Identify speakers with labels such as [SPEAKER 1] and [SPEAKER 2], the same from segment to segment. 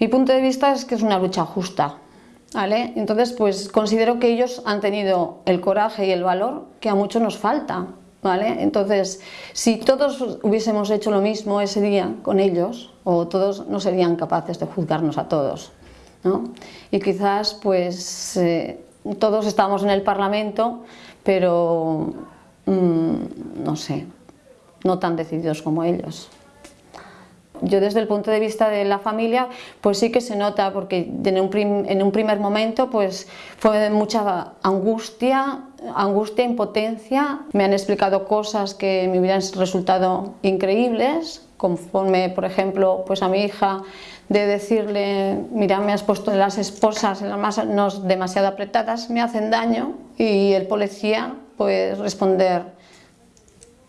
[SPEAKER 1] Mi punto de vista es que es una lucha justa, ¿vale? Entonces, pues considero que ellos han tenido el coraje y el valor que a muchos nos falta, ¿vale? Entonces, si todos hubiésemos hecho lo mismo ese día con ellos, o todos no serían capaces de juzgarnos a todos, ¿no? Y quizás, pues, eh, todos estamos en el Parlamento, pero, mmm, no sé, no tan decididos como ellos. Yo desde el punto de vista de la familia, pues sí que se nota, porque en un, prim, en un primer momento pues fue mucha angustia, angustia, impotencia. Me han explicado cosas que me hubieran resultado increíbles, conforme, por ejemplo, pues a mi hija de decirle, mira, me has puesto las esposas en las manos demasiado apretadas, me hacen daño, y el policía, pues responder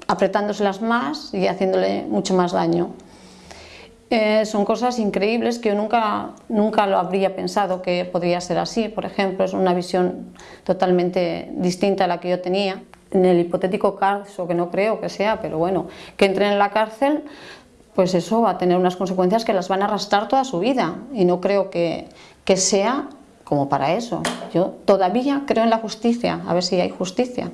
[SPEAKER 1] apretándoselas más y haciéndole mucho más daño. Eh, son cosas increíbles que yo nunca, nunca lo habría pensado que podría ser así. Por ejemplo, es una visión totalmente distinta a la que yo tenía. En el hipotético caso, que no creo que sea, pero bueno, que entren en la cárcel, pues eso va a tener unas consecuencias que las van a arrastrar toda su vida. Y no creo que, que sea como para eso. Yo todavía creo en la justicia, a ver si hay justicia.